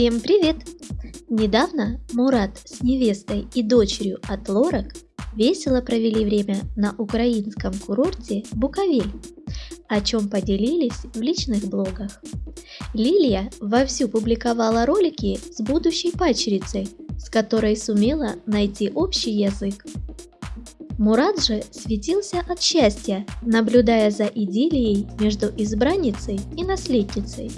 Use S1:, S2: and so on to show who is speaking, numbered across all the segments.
S1: Всем привет! Недавно Мурат с невестой и дочерью от Лорак весело провели время на украинском курорте Буковель, о чем поделились в личных блогах. Лилия вовсю публиковала ролики с будущей пачерицей, с которой сумела найти общий язык. Мурат же светился от счастья, наблюдая за идиллией между избранницей и наследницей.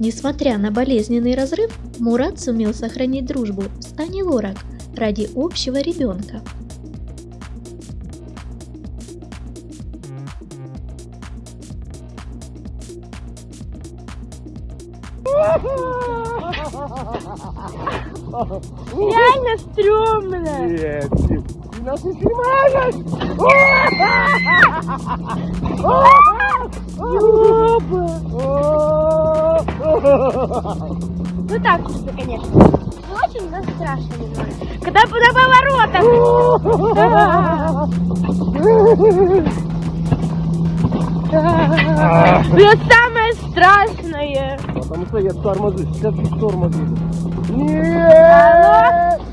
S1: Несмотря на болезненный разрыв, Мурат сумел сохранить дружбу с Ани Лорак ради общего ребенка.
S2: Реально стрёмно.
S3: Нет, ты, ты нас не снимаешь!
S2: Ну так себе, конечно. Не очень, но страшно немного. Когда на поворотах. Это самое страшное.
S3: Потому что я тормозы, сейчас тормозы.
S2: Алло?
S3: Нет!